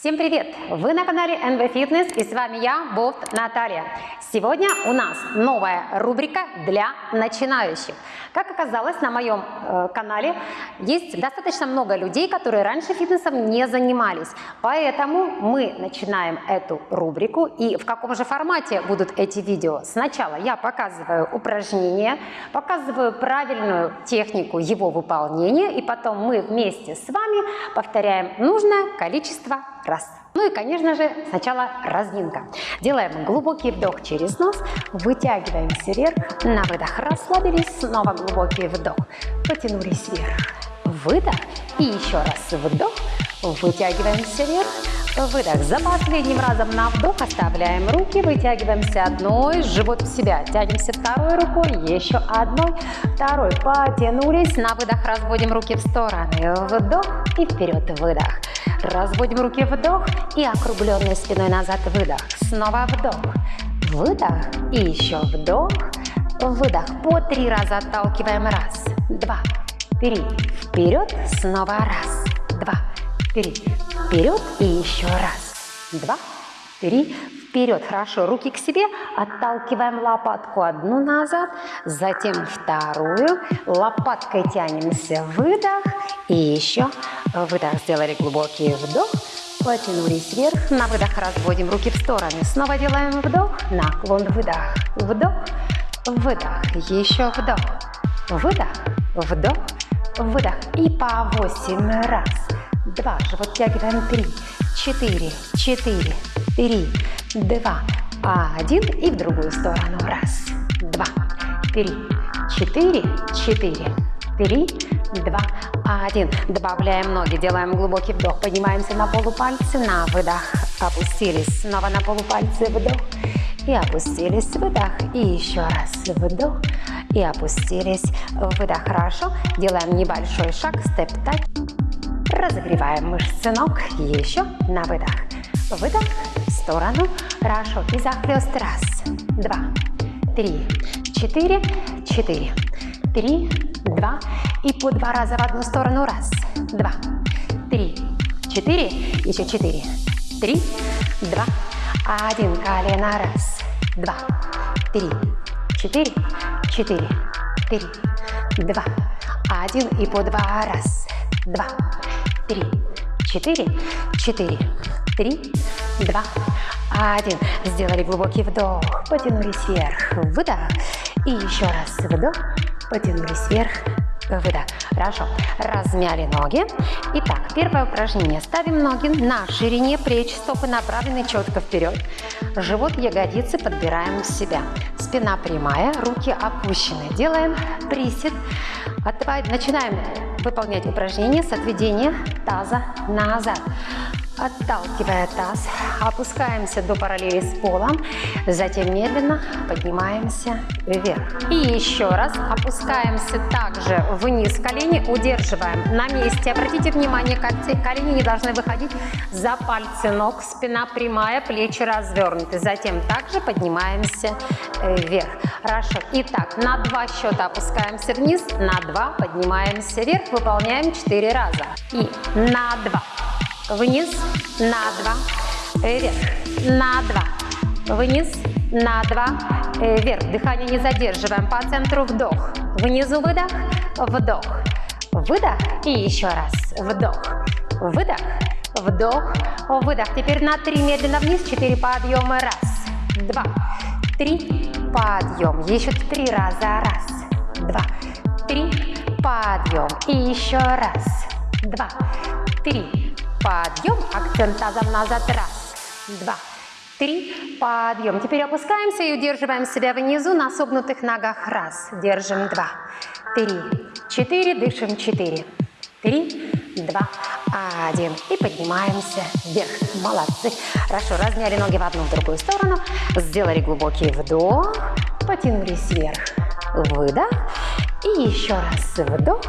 Всем привет! Вы на канале NV Fitness и с вами я, Болт Наталья. Сегодня у нас новая рубрика для начинающих. Как оказалось, на моем э, канале есть достаточно много людей, которые раньше фитнесом не занимались. Поэтому мы начинаем эту рубрику. И в каком же формате будут эти видео? Сначала я показываю упражнение, показываю правильную технику его выполнения, и потом мы вместе с вами повторяем нужное количество раз. Ну и, конечно же, сначала разминка. Делаем глубокий вдох через нос, вытягиваемся вверх, на выдох расслабились, снова глубокий вдох, потянулись вверх, выдох. И еще раз вдох, вытягиваемся вверх, выдох. За последним разом на вдох оставляем руки, вытягиваемся одной, живот в себя, тянемся второй рукой, еще одной, второй, потянулись, на выдох разводим руки в стороны, вдох и вперед, выдох. Разводим руки, вдох и округленной спиной назад, выдох. Снова вдох, выдох и еще вдох, выдох. По три раза отталкиваем. Раз, два, три, вперед, снова раз, два, три, вперед и еще раз, два, три, вперед. Хорошо, руки к себе, отталкиваем лопатку одну назад, затем вторую, лопаткой тянемся, выдох и еще выдох. Сделали глубокий вдох, потянулись вверх, на выдох разводим руки в стороны. Снова делаем вдох, наклон, выдох, вдох, выдох, еще вдох, выдох, вдох, выдох. И по 8 раз, два, живот тягиваем, три, четыре, четыре, три, два, один и в другую сторону. Раз, два, три, четыре, четыре, три, два, один. Добавляем ноги, делаем глубокий вдох, поднимаемся на полупальцы, на выдох, опустились, снова на полупальцы, вдох. И опустились, выдох, и еще раз вдох. И опустились, выдох, хорошо. Делаем небольшой шаг, степ-тач, разогреваем мышцы ног, еще на выдох, выдох, в сторону, хорошо, и захлест, раз, два, три, четыре, четыре, три, два, и по два раза в одну сторону, раз, два, три, четыре, еще четыре, три, два, один, колено, раз, два, три, четыре, четыре, три, два, один, и по два, раз, два, три, четыре, четыре, три, два, один. Сделали глубокий вдох, потянулись вверх, выдох, и еще раз вдох, потянулись вверх, выдох. Хорошо. Размяли ноги. Итак, первое упражнение. Ставим ноги на ширине плеч, стопы направлены четко вперед. Живот, ягодицы подбираем в себя. Спина прямая, руки опущены. Делаем присед. Начинаем выполнять упражнение с отведения таза назад. Отталкивая таз, опускаемся до параллели с полом, затем медленно поднимаемся вверх. И еще раз опускаемся также вниз колени, удерживаем на месте. Обратите внимание, колени не должны выходить за пальцы ног, спина прямая, плечи развернуты. Затем также поднимаемся вверх. Хорошо. Итак, на два счета опускаемся вниз, на два поднимаемся вверх, выполняем 4 раза. И на два вниз, на два, вверх, на два, вниз, на два, вверх. Дыхание не задерживаем, по центру вдох, внизу выдох, вдох, выдох и еще раз, вдох, выдох, вдох, выдох. Теперь на три медленно вниз, четыре подъема, раз, два, три, подъем, еще три раза, раз, два, три, подъем. И еще раз, два, три, подъем, акцент тазом назад, раз, два, три, подъем. Теперь опускаемся и удерживаем себя внизу на согнутых ногах, раз, держим, два, три, четыре, дышим, четыре, три, два, один. И поднимаемся вверх. Молодцы. Хорошо, разняли ноги в одну, в другую сторону. Сделали глубокий вдох. Потянулись вверх. Выдох. И еще раз вдох.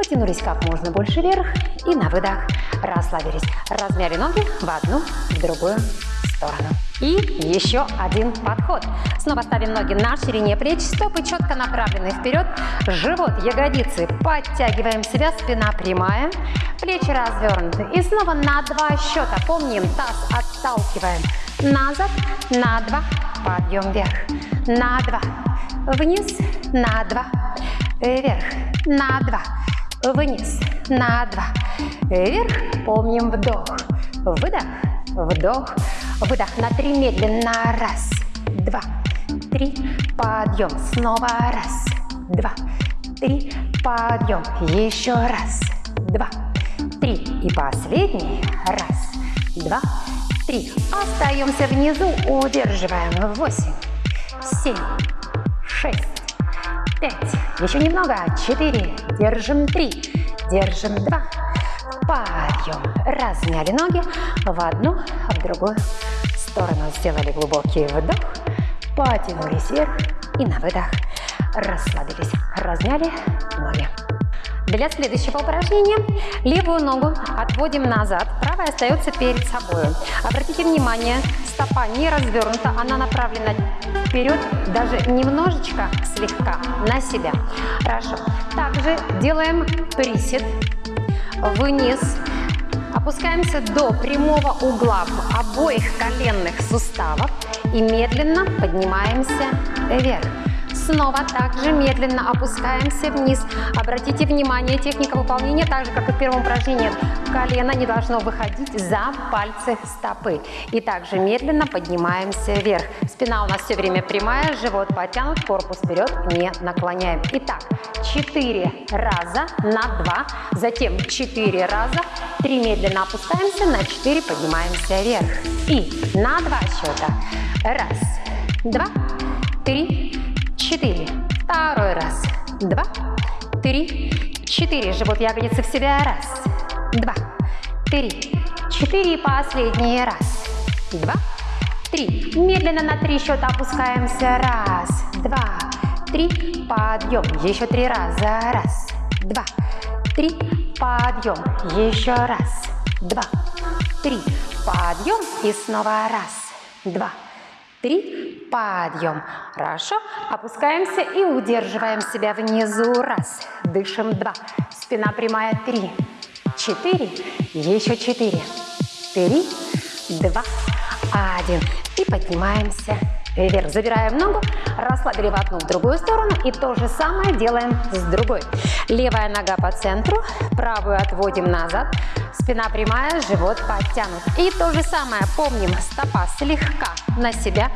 Потянулись как можно больше вверх. И на выдох. Расслабились. Размяли ноги в одну, в другую сторону. И еще один подход. Снова ставим ноги на ширине плеч, стопы четко направлены вперед, живот, ягодицы, подтягиваем себя, спина прямая, плечи развернуты. И снова на два счета, помним, таз отталкиваем. Назад, на два, подъем вверх, на два, вниз, на два, вверх, на два, вниз, на два, вверх, помним вдох, выдох, вдох, выдох на три медленно, раз, два, три, подъем, снова раз, два, три, подъем, еще раз, два, три. И последний, раз, два, три, остаемся внизу, удерживаем, восемь, семь, шесть, пять, еще немного, четыре, держим три, держим два, подъем, размяли ноги в одну, в другую сторону, сделали глубокий вдох, потянулись вверх и на выдох расслабились, размяли ноги. Для следующего упражнения левую ногу отводим назад, правая остается перед собой. Обратите внимание, стопа не развернута, она направлена вперед, даже немножечко, слегка, на себя. Хорошо. Также делаем присед вниз, опускаемся до прямого угла обоих коленных суставов и медленно поднимаемся вверх. Снова также медленно опускаемся вниз. Обратите внимание, техника выполнения, так же как и в первом упражнении, колено не должно выходить за пальцы стопы. И также медленно поднимаемся вверх. Спина у нас все время прямая, живот подтянут, корпус вперед не наклоняем. Итак, 4 раза на 2, затем 4 раза, 3 медленно опускаемся, на 4 поднимаемся вверх. И на 2 счета. Раз, два, три, четыре. Второй раз. Два, три, четыре. Живот ягодицы в себя. Раз, два, три, четыре. Последний. Раз, два, три. Медленно на три счета опускаемся. Раз, два, три. Подъем. Еще три раза. Раз, два, три. Подъем. Еще раз, два, три. Подъем. И снова раз, два, три, подъем. Хорошо. Опускаемся и удерживаем себя внизу. Раз. Дышим. Два. Спина прямая. Три. Четыре. Еще четыре. Три. Два. Один. И поднимаемся вверх. Забираем ногу, расслабили в одну, в другую сторону. И то же самое делаем с другой. Левая нога по центру, правую отводим назад. Спина прямая, живот подтянут. И то же самое, помним, стопа слегка на себя.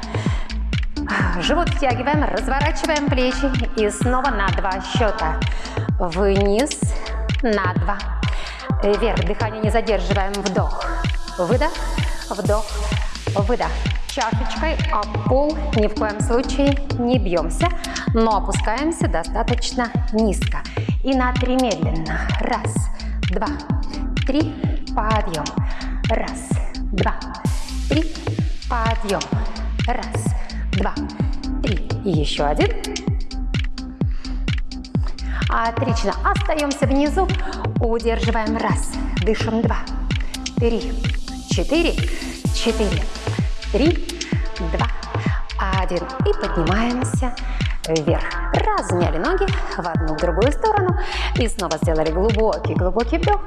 Живот втягиваем, разворачиваем плечи и снова на два счета. Вниз, на два. Вверх, дыхание не задерживаем, вдох, выдох, вдох, выдох. Чашечкой а пол ни в коем случае не бьемся, но опускаемся достаточно низко. И на три медленно. Раз, два, три, подъем. Раз, два, три, подъем. Раз, два, три. И еще один. Отлично. Остаемся внизу. Удерживаем. Раз. Дышим. Два. Три. Четыре. Четыре. Три. Два. Один. И поднимаемся вверх. Размяли ноги в одну, в другую сторону. И снова сделали глубокий-глубокий вдох.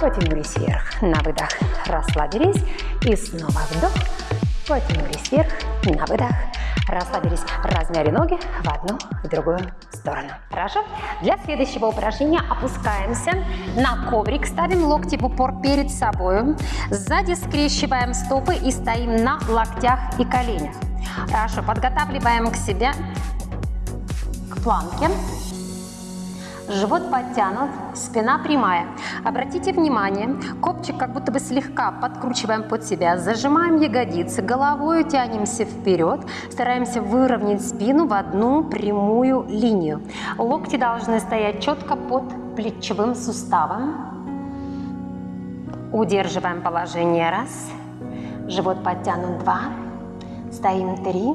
Потянулись вверх. На выдох расслабились. И снова вдох. Потянулись вверх. На выдох расслабились, размяли ноги в одну, в другую сторону. Хорошо? Для следующего упражнения опускаемся на коврик, ставим локти в упор перед собой, сзади скрещиваем стопы и стоим на локтях и коленях. Хорошо, подготавливаем к себе к планке. Живот подтянут, спина прямая. Обратите внимание, копчик как будто бы слегка подкручиваем под себя, зажимаем ягодицы, головой тянемся вперед, стараемся выровнять спину в одну прямую линию. Локти должны стоять четко под плечевым суставом. Удерживаем положение. Раз, живот подтянут. Два, стоим. Три,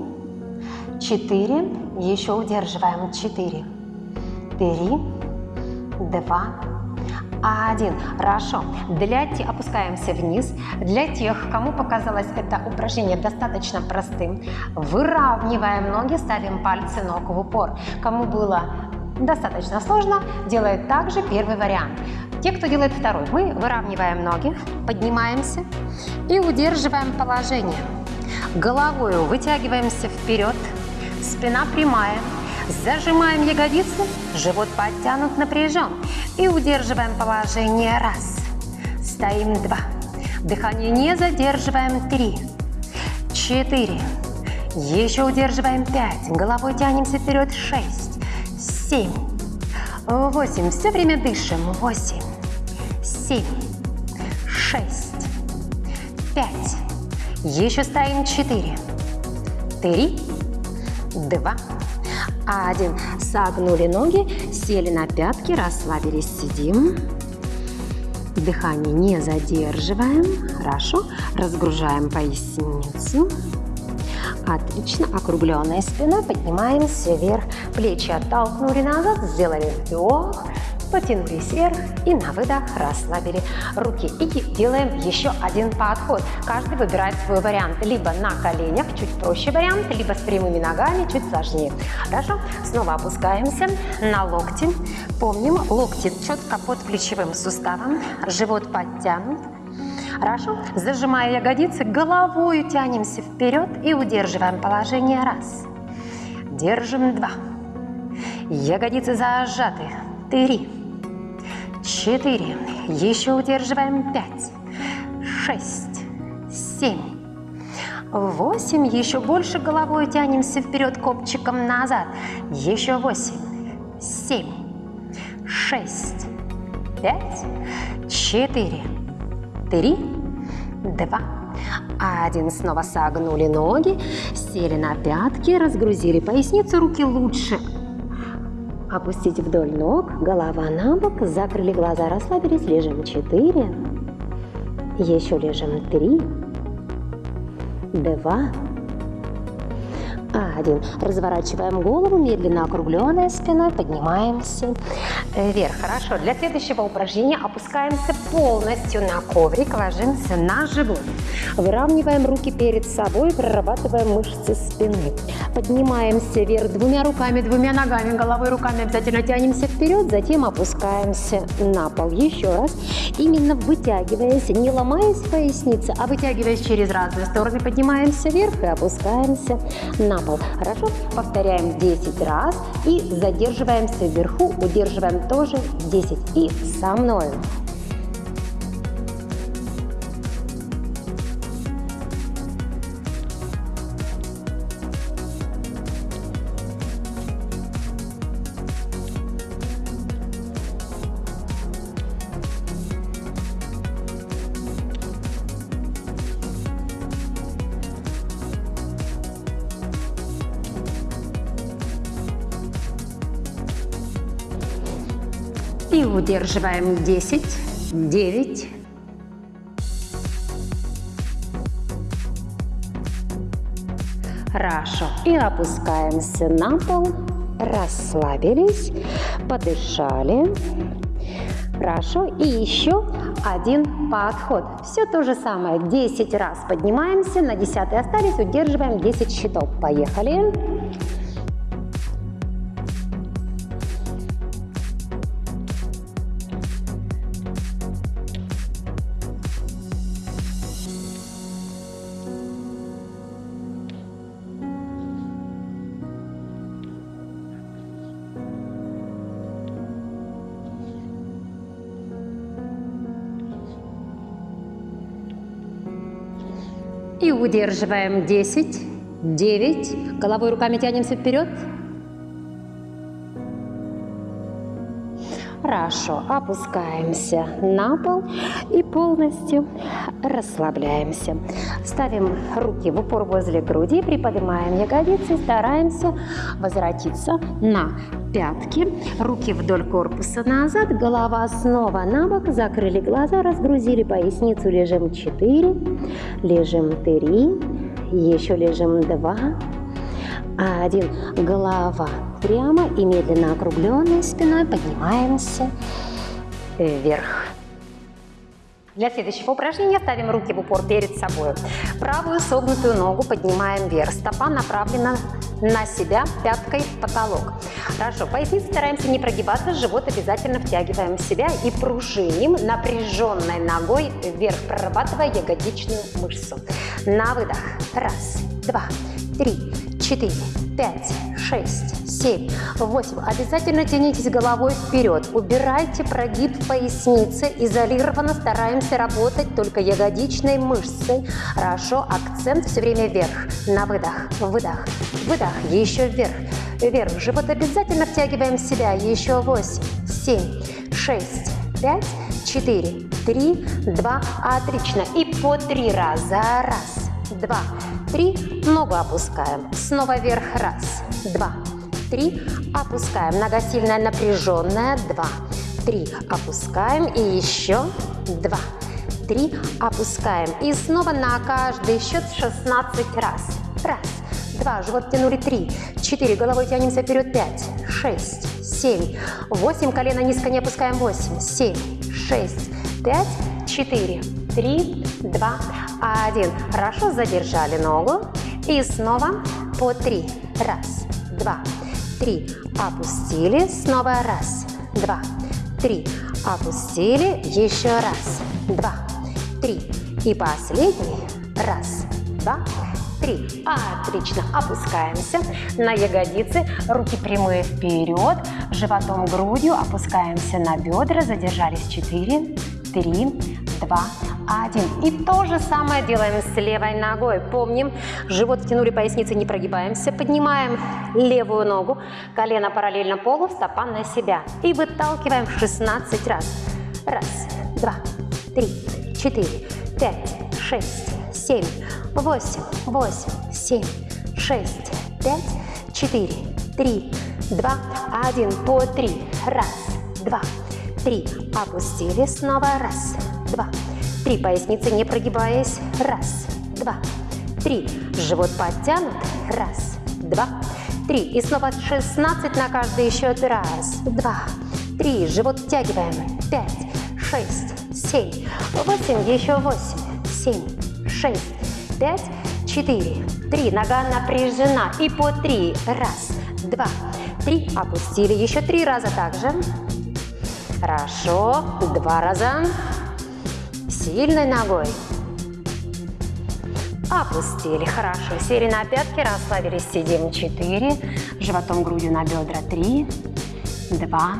четыре, еще удерживаем. Четыре, три, два, один. Хорошо. Для тех, опускаемся вниз. Для тех, кому показалось это упражнение достаточно простым, выравниваем ноги, ставим пальцы ног в упор. Кому было достаточно сложно, делает также первый вариант. Те, кто делает второй, мы выравниваем ноги, поднимаемся и удерживаем положение. Головой вытягиваемся вперед, спина прямая, зажимаем ягодицы, живот подтянут, напряжен и удерживаем положение. Раз. Стоим. Два. Дыхание не задерживаем. Три, четыре. Еще удерживаем. Пять. Головой тянемся вперед шесть, семь, восемь. Все время дышим. Восемь, семь, шесть, пять. Еще стоим. Четыре, три, два, один. Согнули ноги, сели на пятки, расслабились, сидим. Дыхание не задерживаем. Хорошо. Разгружаем поясницу. Отлично. Округленная спина. Поднимаемся вверх. Плечи оттолкнули назад. Сделали вдох потянулись вверх и на выдох расслабили руки. И делаем еще один подход. Каждый выбирает свой вариант. Либо на коленях, чуть проще вариант, либо с прямыми ногами, чуть сложнее. Хорошо? Снова опускаемся на локти. Помним, локти четко под плечевым суставом, живот подтянут. Хорошо? Зажимая ягодицы, головой тянемся вперед и удерживаем положение. Раз. Держим. Два. Ягодицы зажаты. Три четыре, еще удерживаем пять, шесть, семь, восемь, еще больше головой тянемся вперед копчиком назад, еще восемь, семь, шесть, пять, четыре, три, два, один. Снова согнули ноги, сели на пятки, разгрузили поясницу, руки лучше Опустить вдоль ног, голова на бок, закрыли глаза, расслабились, лежим 4, еще лежим 3, 2, один. Разворачиваем голову, медленно округленная спиной, поднимаемся вверх. Хорошо. Для следующего упражнения опускаемся полностью на коврик, ложимся на живот. Выравниваем руки перед собой, прорабатываем мышцы спины. Поднимаемся вверх двумя руками, двумя ногами, головой, руками обязательно тянемся вперед, затем опускаемся на пол. Еще раз. Именно вытягиваясь, не ломаясь в пояснице, а вытягиваясь через разные стороны, поднимаемся вверх и опускаемся на пол. Хорошо? Повторяем 10 раз и задерживаемся вверху, удерживаем тоже 10. И со мной. И удерживаем 10, 9, Хорошо. И опускаемся на пол. Расслабились, подышали. Хорошо. И еще один подход. Все то же самое. 10 раз поднимаемся, на 10 остались, удерживаем 10 счетов. Поехали. И удерживаем 10, 9. Головой руками тянемся вперед. Хорошо, опускаемся на пол и полностью расслабляемся. Ставим руки в упор возле груди, приподнимаем ягодицы, стараемся возвратиться на пятки, руки вдоль корпуса назад, голова снова на бок, закрыли глаза, разгрузили поясницу, лежим 4, лежим 3, еще лежим 2, один, голова прямо и медленно округленной спиной поднимаемся вверх. Для следующего упражнения ставим руки в упор перед собой. Правую согнутую ногу поднимаем вверх. Стопа направлена на себя, пяткой в потолок. Хорошо, поясницу стараемся не прогибаться, живот обязательно втягиваем в себя и пружиним напряженной ногой вверх, прорабатывая ягодичную мышцу. На выдох. Раз, два, три, четыре, пять, шесть, семь, восемь. Обязательно тянитесь головой вперед. Убирайте прогиб в пояснице. Изолированно стараемся работать только ягодичной мышцей. Хорошо. Акцент все время вверх. На выдох. Выдох. Выдох. Еще вверх. Вверх. Живот обязательно втягиваем в себя. Еще восемь, семь, шесть, пять, четыре, три, два. Отлично. И по три раза. Раз, два, три. Ногу опускаем. Снова вверх. Раз, два, три, опускаем. Нога сильная, напряженная, два, три, опускаем и еще два, три, опускаем. И снова на каждый счет 16 раз. Раз, два, живот тянули, три, четыре, головой тянемся вперед, пять, шесть, семь, восемь, колено низко не опускаем, восемь, семь, шесть, пять, четыре, три, два, один. Хорошо, задержали ногу. И снова по три. Раз, два, три, опустили, снова раз, два, три, опустили, еще раз, два, три. И последний, раз, два, три. Отлично, опускаемся на ягодицы, руки прямые вперед, животом, грудью, опускаемся на бедра, задержались, четыре, три, два, один. И то же самое делаем с левой ногой. Помним, живот втянули, поясницы не прогибаемся. Поднимаем левую ногу, колено параллельно полу, стопа на себя. И выталкиваем 16 раз. Раз, два, три, четыре, пять, шесть, семь, восемь, восемь, семь, шесть, пять, четыре, три, два, один. По три. Раз, два, три. Опустили. Снова раз, два, Три поясницы, не прогибаясь. Раз, два, три. Живот подтянут. Раз, два, три. И снова 16 на каждый счет. Раз, два, три. Живот втягиваем. Пять, шесть, семь, восемь. Еще восемь, семь, шесть, пять, четыре, три. Нога напряжена. И по три. Раз, два, три. Опустили. Еще три раза также. Хорошо. Два раза сильной ногой. Опустили, хорошо. Сели на пятки, расслабились, сидим. Четыре. Животом, грудью на бедра. Три, два,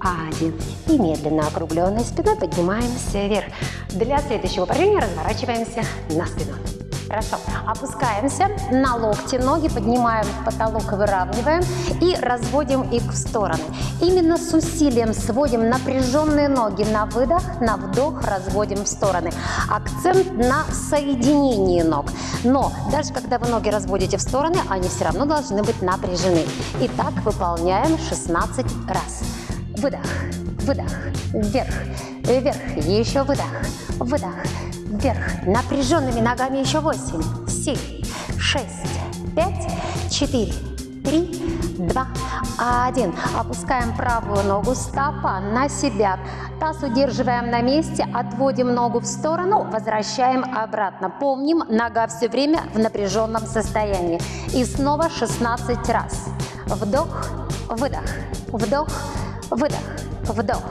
один. И медленно округленной спиной поднимаемся вверх. Для следующего упражнения разворачиваемся на спину. Хорошо. Опускаемся на локти, ноги поднимаем в потолок, выравниваем и разводим их в стороны. Именно с усилием сводим напряженные ноги на выдох, на вдох разводим в стороны. Акцент на соединении ног. Но даже когда вы ноги разводите в стороны, они все равно должны быть напряжены. Итак, выполняем 16 раз. Выдох, выдох, вверх, вверх, еще выдох, выдох, вверх. Напряженными ногами еще 8, 7, 6, 5, 4, 3, 2, 1. Опускаем правую ногу, стопа на себя. Таз удерживаем на месте, отводим ногу в сторону, возвращаем обратно. Помним, нога все время в напряженном состоянии. И снова 16 раз. Вдох, выдох, вдох, выдох, вдох,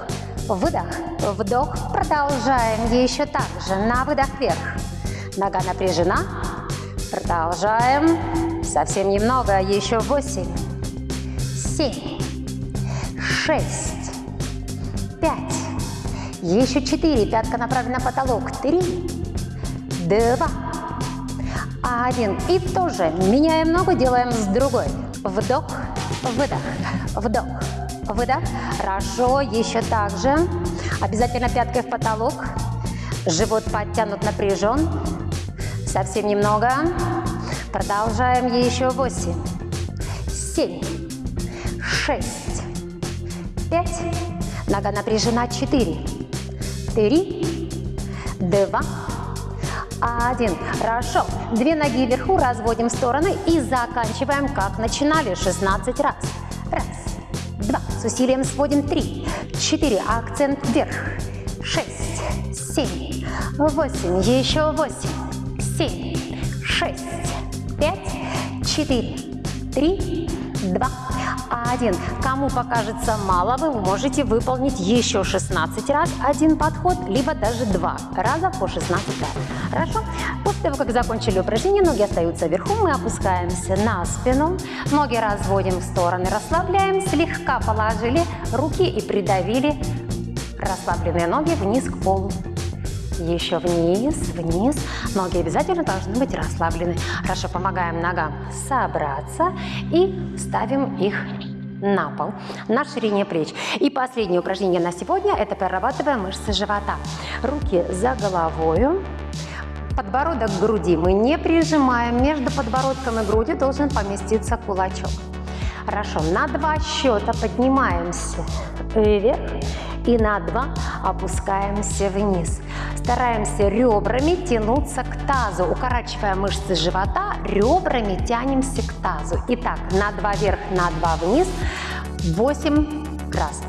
Выдох, вдох. Продолжаем еще так же. На выдох вверх. Нога напряжена. Продолжаем. Совсем немного. Еще восемь, семь, шесть, пять. Еще четыре. Пятка направлена на потолок. Три, два, один. И тоже меняем ногу, делаем с другой. Вдох, выдох, вдох, Выдох. Хорошо. Еще так же. Обязательно пяткой в потолок. Живот подтянут, напряжен. Совсем немного. Продолжаем. Еще восемь, семь, шесть, пять. Нога напряжена. Четыре, три, два, один. Хорошо. Две ноги вверху разводим в стороны и заканчиваем, как начинали, 16 раз. С усилием сводим три, четыре, акцент вверх, шесть, семь, восемь, еще восемь, семь, шесть, пять, четыре, три, два, один. Кому покажется мало, вы можете выполнить еще 16 раз один подход, либо даже два раза по 16 раз. Хорошо? После того, как закончили упражнение, ноги остаются вверху, мы опускаемся на спину, ноги разводим в стороны, расслабляем, слегка положили руки и придавили расслабленные ноги вниз к полу. Еще вниз, вниз. Ноги обязательно должны быть расслаблены. Хорошо, помогаем ногам собраться и ставим их на пол, на ширине плеч. И последнее упражнение на сегодня – это прорабатываем мышцы живота. Руки за головою, подбородок к груди мы не прижимаем, между подбородком и грудью должен поместиться кулачок. Хорошо, на два счета поднимаемся вверх и на два опускаемся вниз. Стараемся ребрами тянуться к тазу, укорачивая мышцы живота, ребрами тянемся к тазу. Итак, на два вверх, на два вниз, 8 раз.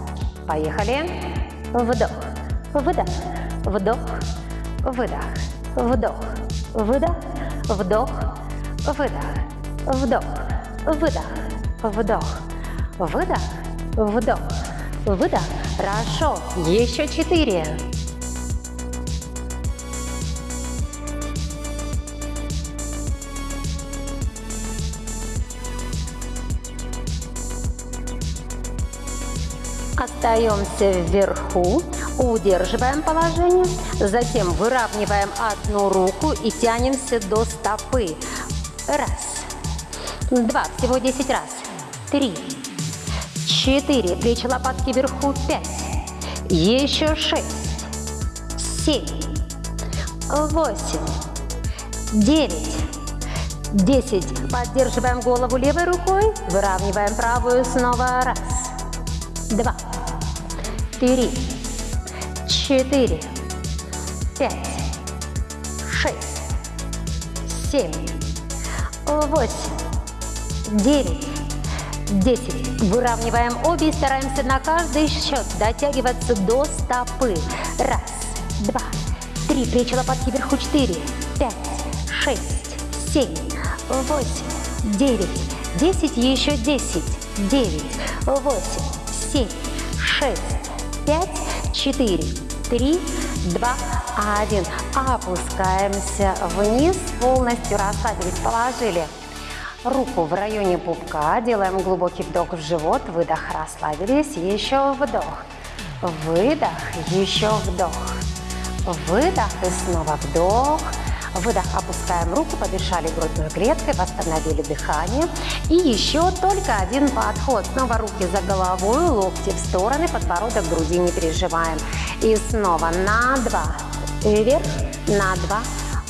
Поехали. Вдох, выдох, вдох, выдох, вдох, выдох, вдох, выдох, вдох, выдох, вдох, выдох, вдох, выдох. Хорошо. Еще четыре. Остаемся вверху, удерживаем положение, затем выравниваем одну руку и тянемся до стопы. Раз, два, всего 10 раз. Три, четыре, плечи лопатки вверху, пять, еще шесть, семь, восемь, девять, десять. Поддерживаем голову левой рукой, выравниваем правую снова. Раз, два, три, четыре, пять, шесть, семь, восемь, девять, десять. Выравниваем обе и стараемся на каждый счет дотягиваться до стопы. Раз, два, три, плечи лопатки вверху, четыре, пять, шесть, семь, восемь, девять, десять, еще десять, девять, восемь, семь, шесть, пять, четыре, три, два, один. Опускаемся вниз, полностью расслабились, положили руку в районе пупка, делаем глубокий вдох в живот, выдох, расслабились, еще вдох, выдох, еще вдох, выдох и снова вдох, Выдох, опускаем руку, подышали грудной клеткой, восстановили дыхание. И еще только один подход. Снова руки за головой, локти в стороны, подбородок груди не переживаем. И снова на два, вверх, на два,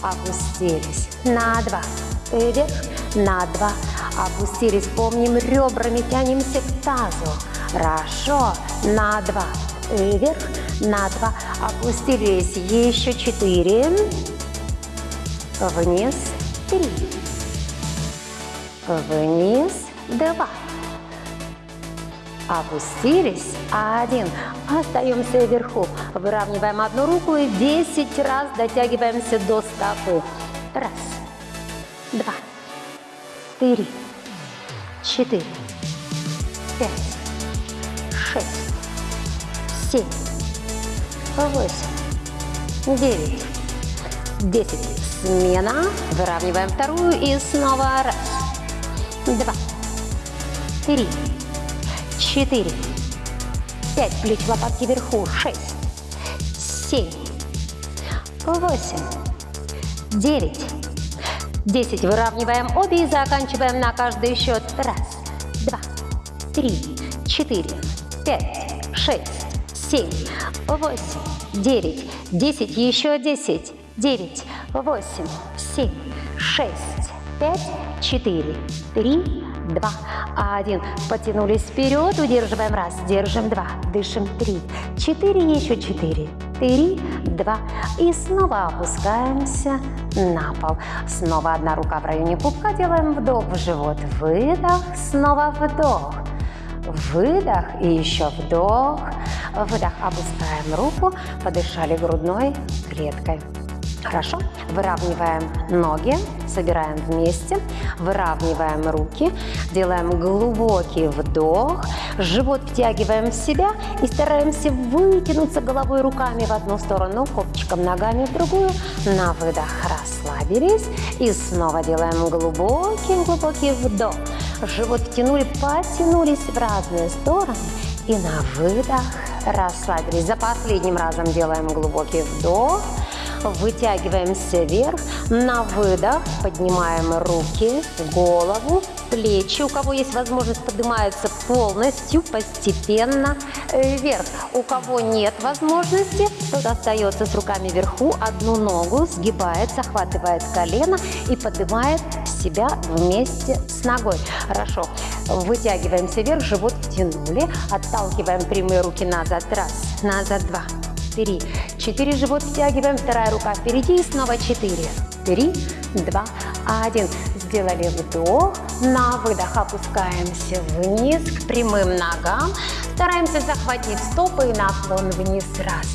опустились, на два, вверх, на два, опустились. Помним, ребрами тянемся к тазу. Хорошо, на два, вверх, на два, опустились. Еще четыре вниз, три, вниз, два, опустились, один, остаемся вверху, выравниваем одну руку и 10 раз дотягиваемся до стопы, раз, два, три, четыре, пять, шесть, семь, восемь, девять, десять, Смена. Выравниваем вторую и снова раз, два, три, четыре, пять. Плечи лопатки вверху. Шесть, семь, восемь, девять, десять. Выравниваем обе и заканчиваем на каждый счет. Раз, два, три, четыре, пять, шесть, семь, восемь, девять, десять. Еще десять, девять, восемь, семь, шесть, пять, четыре, три, два, один. Потянулись вперед, удерживаем раз, держим два, дышим три, четыре, еще четыре, три, два. И снова опускаемся на пол. Снова одна рука в районе пупка, делаем вдох в живот, выдох, снова вдох, выдох и еще вдох, Выдох, опускаем руку, подышали грудной клеткой. Хорошо. Выравниваем ноги, собираем вместе, выравниваем руки, делаем глубокий вдох, живот втягиваем в себя и стараемся вытянуться головой руками в одну сторону, копчиком ногами в другую. На выдох расслабились и снова делаем глубокий-глубокий вдох. Живот втянули, потянулись в разные стороны и на выдох расслабились. За последним разом делаем глубокий вдох. Вытягиваемся вверх. На выдох поднимаем руки, голову, плечи. У кого есть возможность, поднимаются полностью, постепенно вверх. У кого нет возможности, тот остается с руками вверху. Одну ногу сгибает, захватывает колено и поднимает себя вместе с ногой. Хорошо. Вытягиваемся вверх, живот втянули. Отталкиваем прямые руки назад. Раз, назад, два, три, четыре. Живот втягиваем, вторая рука впереди и снова четыре. Три, два, один. Сделали вдох, на выдох опускаемся вниз к прямым ногам. Стараемся захватить стопы и наклон вниз. Раз,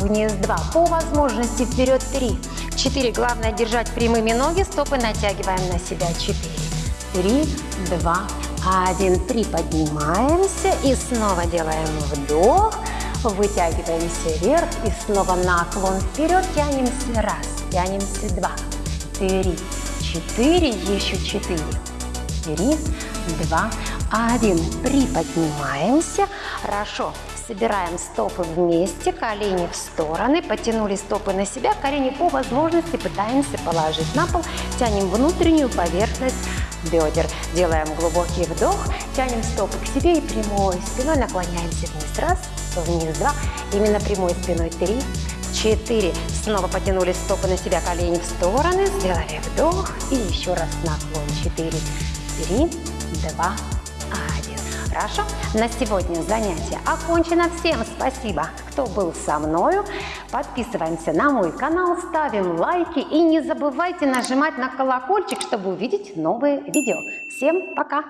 вниз два. По возможности вперед три, четыре. Главное держать прямыми ноги, стопы натягиваем на себя. Четыре, три, два, один. Приподнимаемся и снова делаем вдох. Вытягиваемся вверх и снова наклон вперед. Тянемся раз, тянемся два, три, четыре, еще четыре. Три, два, один. Приподнимаемся. Хорошо. Собираем стопы вместе, колени в стороны, потянули стопы на себя, колени по возможности пытаемся положить на пол, тянем внутреннюю поверхность бедер. Делаем глубокий вдох, тянем стопы к себе и прямой спиной наклоняемся вниз. Раз, вниз, два. Именно прямой спиной. Три, четыре. Снова потянули стопы на себя, колени в стороны. Сделали вдох и еще раз наклон. Четыре, три, два, один. Хорошо? На сегодня занятие окончено. Всем спасибо, кто был со мною. Подписываемся на мой канал, ставим лайки и не забывайте нажимать на колокольчик, чтобы увидеть новые видео. Всем пока!